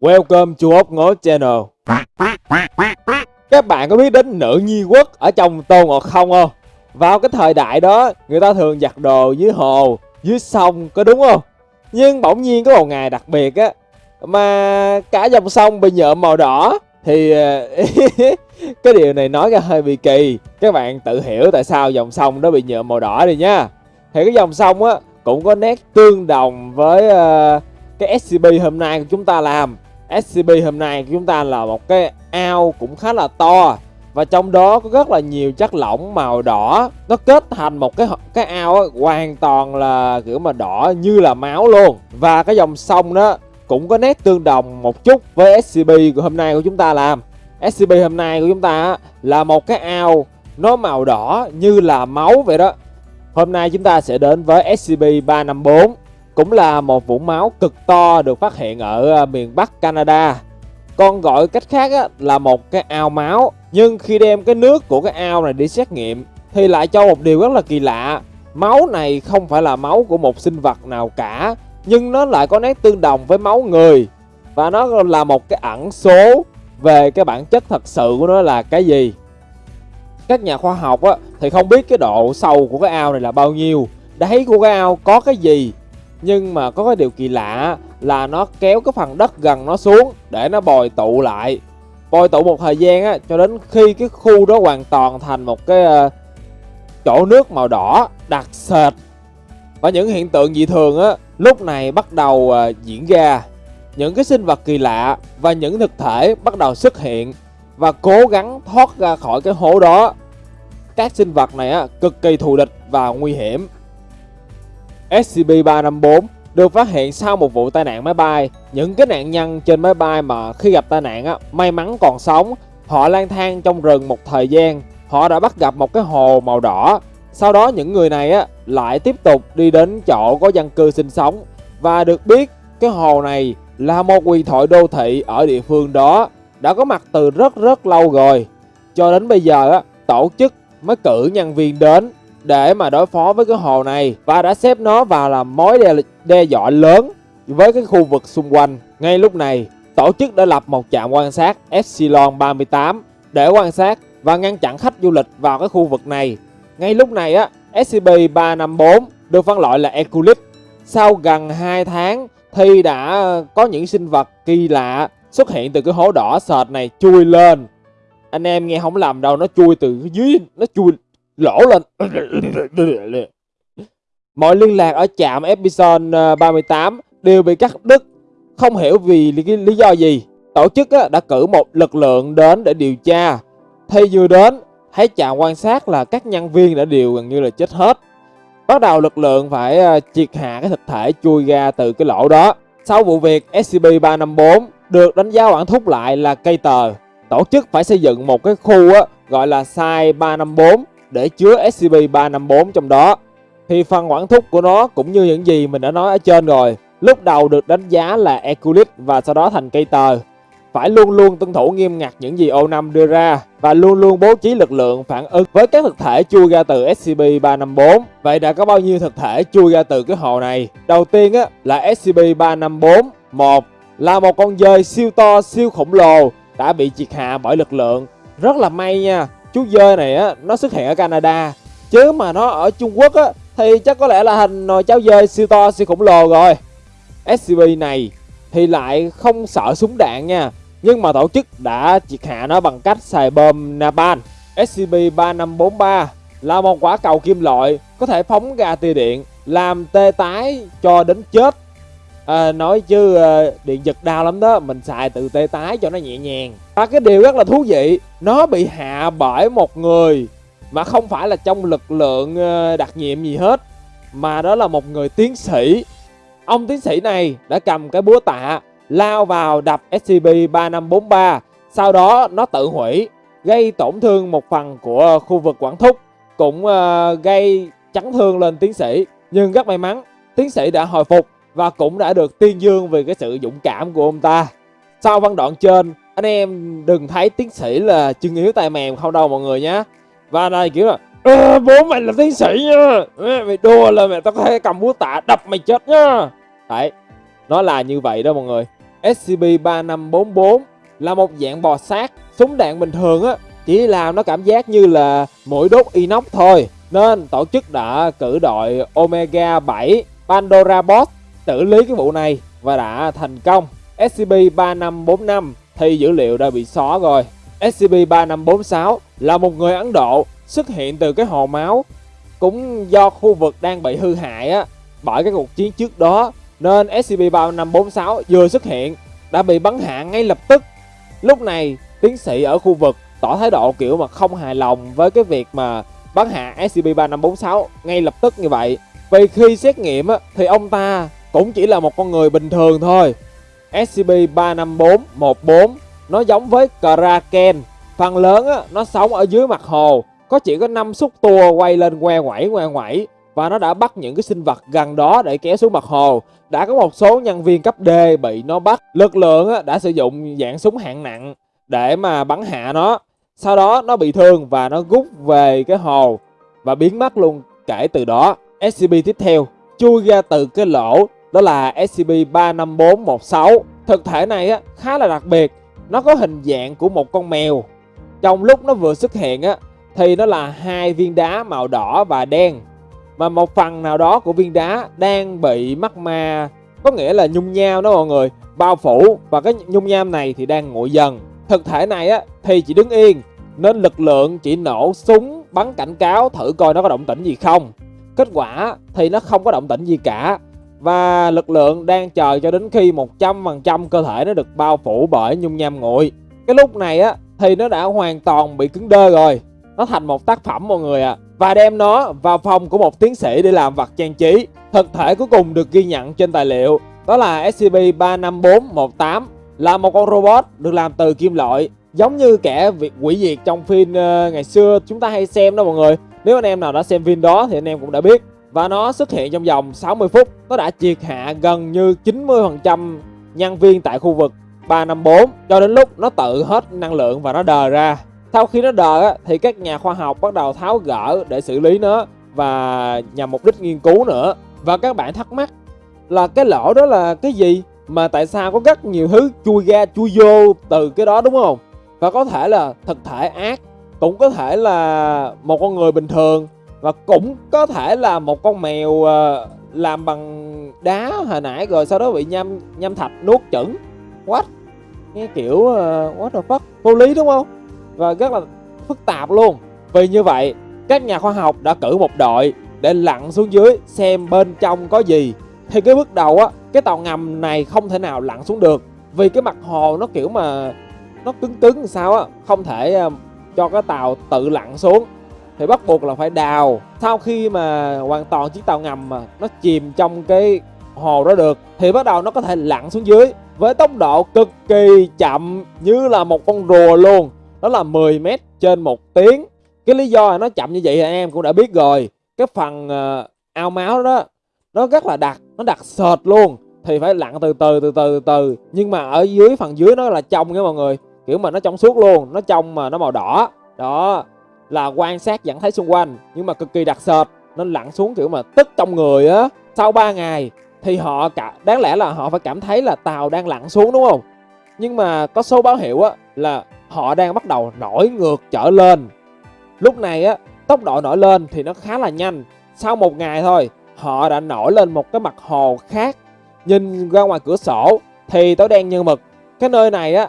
Welcome to Ốc Ngố Channel. Các bạn có biết đến nữ nhi quốc ở trong Tô Ngọt không không? Vào cái thời đại đó, người ta thường giặt đồ dưới hồ, dưới sông, có đúng không? Nhưng bỗng nhiên có một ngày đặc biệt á Mà cả dòng sông bị nhuộm màu đỏ. Thì cái điều này nói ra hơi bị kỳ. Các bạn tự hiểu tại sao dòng sông đó bị nhuộm màu đỏ đi nha. Thì cái dòng sông á cũng có nét tương đồng với uh, cái SCP hôm nay của chúng ta làm. SCP hôm nay của chúng ta là một cái ao cũng khá là to. Và trong đó có rất là nhiều chất lỏng màu đỏ. Nó kết thành một cái cái ao ấy, hoàn toàn là kiểu mà đỏ như là máu luôn. Và cái dòng sông đó cũng có nét tương đồng một chút với SCP của hôm nay của chúng ta làm. SCP hôm nay của chúng ta là một cái ao nó màu đỏ như là máu vậy đó. Hôm nay chúng ta sẽ đến với SCP-354 cũng là một vũng máu cực to được phát hiện ở à, miền Bắc Canada. Còn gọi cách khác á, là một cái ao máu. Nhưng khi đem cái nước của cái ao này đi xét nghiệm Thì lại cho một điều rất là kỳ lạ. Máu này không phải là máu của một sinh vật nào cả Nhưng nó lại có nét tương đồng với máu người. Và nó là một cái ẩn số về cái bản chất thật sự của nó là cái gì. Các nhà khoa học á, thì không biết cái độ sâu của cái ao này là bao nhiêu đáy của cái ao có cái gì nhưng mà có cái điều kỳ lạ là nó kéo cái phần đất gần nó xuống để nó bồi tụ lại. Bồi tụ một thời gian á cho đến khi cái khu đó hoàn toàn thành một cái uh, chỗ nước màu đỏ đặc sệt. Và những hiện tượng dị thường á lúc này bắt đầu uh, diễn ra. Những cái sinh vật kỳ lạ và những thực thể bắt đầu xuất hiện và cố gắng thoát ra khỏi cái hố đó. Các sinh vật này á, cực kỳ thù địch và nguy hiểm. SCP-354 được phát hiện sau một vụ tai nạn máy bay. Những cái nạn nhân trên máy bay mà khi gặp tai nạn á, may mắn còn sống, họ lang thang trong rừng một thời gian. Họ đã bắt gặp một cái hồ màu đỏ. Sau đó những người này á, lại tiếp tục đi đến chỗ có dân cư sinh sống. Và được biết cái hồ này là một huyền thoại đô thị ở địa phương đó đã có mặt từ rất rất lâu rồi. Cho đến bây giờ á, tổ chức mới cử nhân viên đến để mà đối phó với cái hồ này và đã xếp nó vào là mối đe, đe dọa lớn với cái khu vực xung quanh. Ngay lúc này, tổ chức đã lập một trạm quan sát Epsilon 38 để quan sát và ngăn chặn khách du lịch vào cái khu vực này. Ngay lúc này á, SCP-354 được phân loại là Eculip. Sau gần 2 tháng thì đã có những sinh vật kỳ lạ xuất hiện từ cái hố đỏ sệt này chui lên anh em nghe không lầm đâu nó chui từ dưới nó chui lỗ lên. Mọi liên lạc ở trạm episode 38 ờ, đều bị cắt đứt. Không hiểu vì lý, lý do gì. Tổ chức đã cử một lực lượng đến để điều tra. Thì vừa đến thấy trạm quan sát là các nhân viên đã đều gần như là chết hết. Bắt đầu lực lượng phải ờ, triệt hạ cái thực thể chui ra từ cái lỗ đó. Sau vụ việc SCP-354 được đánh giá quản thúc lại là cây tờ. Tổ chức phải xây dựng một cái khu á, gọi là Site 354 để chứa SCP-354 trong đó. Thì phần quản thúc của nó cũng như những gì mình đã nói ở trên rồi. Lúc đầu được đánh giá là Eculis và sau đó thành cây tờ. Phải luôn luôn tuân thủ nghiêm ngặt những gì O5 đưa ra và luôn luôn bố trí lực lượng phản ứng với các thực thể chui ra từ SCP-354. Vậy đã có bao nhiêu thực thể chui ra từ cái hồ này? Đầu tiên á, là SCP-354 một là một con dơi siêu to siêu khổng lồ đã bị triệt hạ bởi lực lượng. Rất là may nha, chú dơi này á, nó xuất hiện ở Canada. Chứ mà nó ở Trung Quốc á, thì chắc có lẽ là hình nồi cháo dơi siêu to siêu khổng lồ rồi. SCP này thì lại không sợ súng đạn nha. Nhưng mà tổ chức đã triệt hạ nó bằng cách xài bom napalm. SCP-3543 là một quả cầu kim loại có thể phóng ra tia điện làm tê tái cho đến chết à, nói chứ à, điện giật đau lắm đó mình xài từ tê tái cho nó nhẹ nhàng. Và cái điều rất là thú vị nó bị hạ bởi một người mà không phải là trong lực lượng ờ, đặc nhiệm gì hết mà đó là một người tiến sĩ. Ông tiến sĩ này đã cầm cái búa tạ lao vào đập SCP-3543 sau đó nó tự hủy gây tổn thương một phần của khu vực quản thúc cũng uh, gây chấn thương lên tiến sĩ. Nhưng rất may mắn tiến sĩ đã hồi phục và cũng đã được tuyên dương về cái sự dũng cảm của ông ta. Sau văn đoạn trên, anh em đừng thấy tiến sĩ là chân yếu tay mềm không đâu mọi người nhé. Và này kiểu là à, bố mày là tiến sĩ nha Mày đùa là mày tao có thể cầm búa tạ đập mày chết nhá Đấy Nó là như vậy đó mọi người SCP-3544 là một dạng bò sát, súng đạn bình thường á, chỉ làm nó cảm giác như là mũi đốt inox thôi. Nên tổ chức đã cử đội Omega 7 Pandora Bot xử lý cái vụ này và đã thành công. SCP-3545 thì dữ liệu đã bị xóa rồi. SCP-3546 là một người Ấn Độ xuất hiện từ cái hồ máu cũng do khu vực đang bị hư hại á bởi cái cuộc chiến trước đó nên SCP-3546 vừa xuất hiện đã bị bắn hạ ngay lập tức. Lúc này, tiến sĩ ở khu vực tỏ thái độ kiểu mà không hài lòng với cái việc mà bắn hạ SCP-3546 ngay lập tức như vậy. Vì khi xét nghiệm á, thì ông ta cũng chỉ là một con người bình thường thôi. SCP-35414 nó giống với Kraken. Phần lớn á, nó sống ở dưới mặt hồ, có chỉ có 5 xúc tua quay lên que quẩy que quẩy, và nó đã bắt những cái sinh vật gần đó để kéo xuống mặt hồ. Đã có một số nhân viên cấp D bị nó bắt. Lực lượng á, đã sử dụng dạng súng hạng nặng để mà bắn hạ nó. Sau đó nó bị thương và nó rút về cái hồ và biến mất luôn kể từ đó. SCP tiếp theo chui ra từ cái lỗ đó là SCP-35416. Thực thể này á, khá là đặc biệt, nó có hình dạng của một con mèo. Trong lúc nó vừa xuất hiện á, thì nó là hai viên đá màu đỏ và đen. Mà một phần nào đó của viên đá đang bị mắc ma, có nghĩa là nhung nhao đó mọi người, bao phủ và cái nhung nham này thì đang nguội dần. Thực thể này á, thì chỉ đứng yên, nên lực lượng chỉ nổ súng bắn cảnh cáo thử coi nó có động tĩnh gì không. Kết quả thì nó không có động tĩnh gì cả và lực lượng đang chờ cho đến khi 100% cơ thể nó được bao phủ bởi nhung nham nguội. Cái lúc này á thì nó đã hoàn toàn bị cứng đơ rồi. Nó thành một tác phẩm mọi người ạ. À. Và đem nó vào phòng của một tiến sĩ để làm vật trang trí. Thực thể cuối cùng được ghi nhận trên tài liệu đó là SCP-35418 là một con robot được làm từ kim loại giống như kẻ việc quỷ diệt trong phim uh, ngày xưa chúng ta hay xem đó mọi người nếu anh em nào đã xem phim đó thì anh em cũng đã biết và nó xuất hiện trong vòng 60 phút, nó đã triệt hạ gần như 90% nhân viên tại khu vực 354 cho đến lúc nó tự hết năng lượng và nó đờ ra. Sau khi nó đờ thì các nhà khoa học bắt đầu tháo gỡ để xử lý nó và nhằm mục đích nghiên cứu nữa. Và các bạn thắc mắc là cái lỗ đó là cái gì? Mà tại sao có rất nhiều thứ chui ra, chui vô từ cái đó, đúng không? Và có thể là thực thể ác, cũng có thể là một con người bình thường và cũng có thể là một con mèo ờ, làm bằng đá hồi nãy rồi sau đó bị nhâm nhâm thạch nuốt chửng. What? Nghe kiểu uh, what the fuck? Vô lý đúng không? Và rất là phức tạp luôn. Vì như vậy các nhà khoa học đã cử một đội để lặn xuống dưới xem bên trong có gì. Thì cái bước đầu á cái tàu ngầm này không thể nào lặn xuống được. Vì cái mặt hồ nó kiểu mà nó cứng cứng sao á không thể uh, cho cái tàu tự lặn xuống thì bắt buộc là phải đào. Sau khi mà hoàn toàn chiếc tàu ngầm mà nó chìm trong cái hồ đó được thì bắt đầu nó có thể lặn xuống dưới với tốc độ cực kỳ chậm như là một con rùa luôn. Đó là 10 mét trên một tiếng. Cái lý do là nó chậm như vậy thì em cũng đã biết rồi. Cái phần uh, ao máu đó nó rất là đặc nó đặc sệt luôn. Thì phải lặn từ từ từ từ từ từ. Nhưng mà ở dưới phần dưới nó là trong nha mọi người. Kiểu mà nó trong suốt luôn nó trong mà nó màu đỏ. Đó là quan sát vẫn thấy xung quanh, nhưng mà cực kỳ đặc sệt, nên lặn xuống kiểu mà tức trong người á. Sau 3 ngày thì họ cả, đáng lẽ là họ phải cảm thấy là tàu đang lặn xuống đúng không? Nhưng mà có số báo hiệu á là họ đang bắt đầu nổi ngược trở lên. Lúc này á, tốc độ nổi lên thì nó khá là nhanh. Sau một ngày thôi, họ đã nổi lên một cái mặt hồ khác. Nhìn ra ngoài cửa sổ thì tối đen như mực. Cái nơi này á,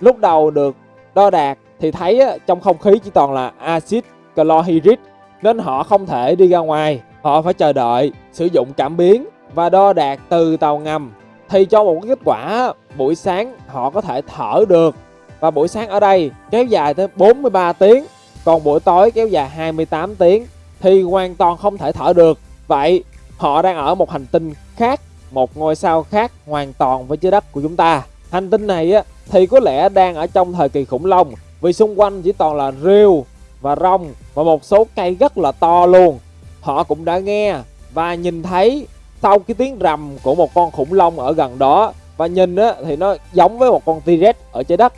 lúc đầu được đo đạt thì thấy trong không khí chỉ toàn là axit chlorhydric nên họ không thể đi ra ngoài. Họ phải chờ đợi, sử dụng cảm biến và đo đạt từ tàu ngầm. Thì cho một kết quả buổi sáng họ có thể thở được và buổi sáng ở đây kéo dài tới 43 tiếng còn buổi tối kéo dài 28 tiếng thì hoàn toàn không thể thở được. Vậy họ đang ở một hành tinh khác, một ngôi sao khác hoàn toàn với trái đất của chúng ta. Hành tinh này á, thì có lẽ đang ở trong thời kỳ khủng long vì xung quanh chỉ toàn là rêu và rong và một số cây rất là to luôn. Họ cũng đã nghe và nhìn thấy sau cái tiếng rầm của một con khủng long ở gần đó và nhìn á, thì nó giống với một con T-Rex ở trái đất.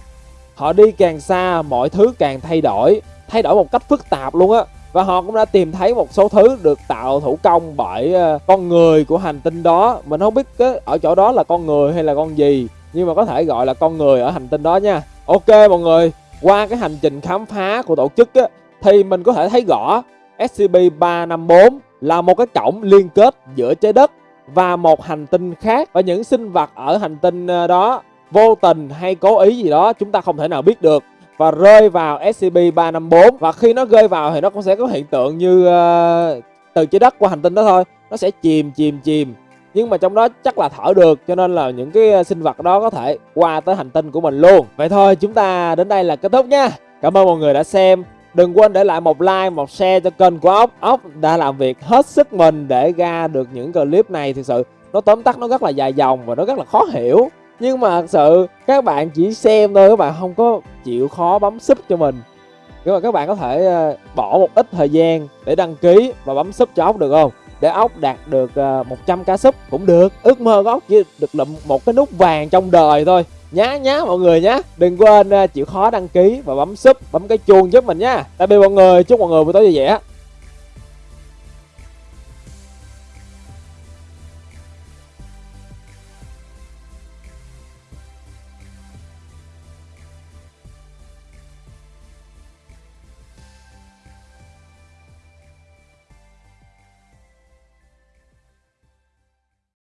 Họ đi càng xa mọi thứ càng thay đổi, thay đổi một cách phức tạp luôn á. Và họ cũng đã tìm thấy một số thứ được tạo thủ công bởi ờ, con người của hành tinh đó. Mình không biết ở chỗ đó là con người hay là con gì nhưng mà có thể gọi là con người ở hành tinh đó nha ok mọi người qua cái hành trình khám phá của tổ chức á, thì mình có thể thấy rõ SCP-354 là một cái cổng liên kết giữa trái đất và một hành tinh khác. Và những sinh vật ở hành tinh ờ, đó vô tình hay cố ý gì đó chúng ta không thể nào biết được. Và rơi vào SCP-354 và khi nó rơi vào thì nó cũng sẽ có hiện tượng như uh, từ trái đất qua hành tinh đó thôi. Nó sẽ chìm chìm chìm nhưng mà trong đó chắc là thở được, cho nên là những cái ờ, sinh vật đó có thể qua tới hành tinh của mình luôn. Vậy thôi, chúng ta đến đây là kết thúc nha. Cảm ơn mọi người đã xem. Đừng quên để lại một like, một share cho kênh của ốc. Ốc đã làm việc hết sức mình để ra được những clip này thực sự nó tóm tắt nó rất là dài dòng và nó rất là khó hiểu. Nhưng mà thật sự, các bạn chỉ xem thôi, các bạn không có chịu khó bấm sub cho mình. Nhưng mà các bạn có thể ờ, bỏ một ít thời gian để đăng ký và bấm sub cho ốc được không? Để ốc đạt được 100 ờ, ca súp cũng được. Ước mơ của ốc chỉ được lụm một cái nút vàng trong đời thôi. Nhá nhá mọi người nhá. Đừng quên ờ, chịu khó đăng ký và bấm sub bấm cái chuông giúp mình nhá. Tạm biệt mọi người. Chúc mọi người buổi tối vui vẻ.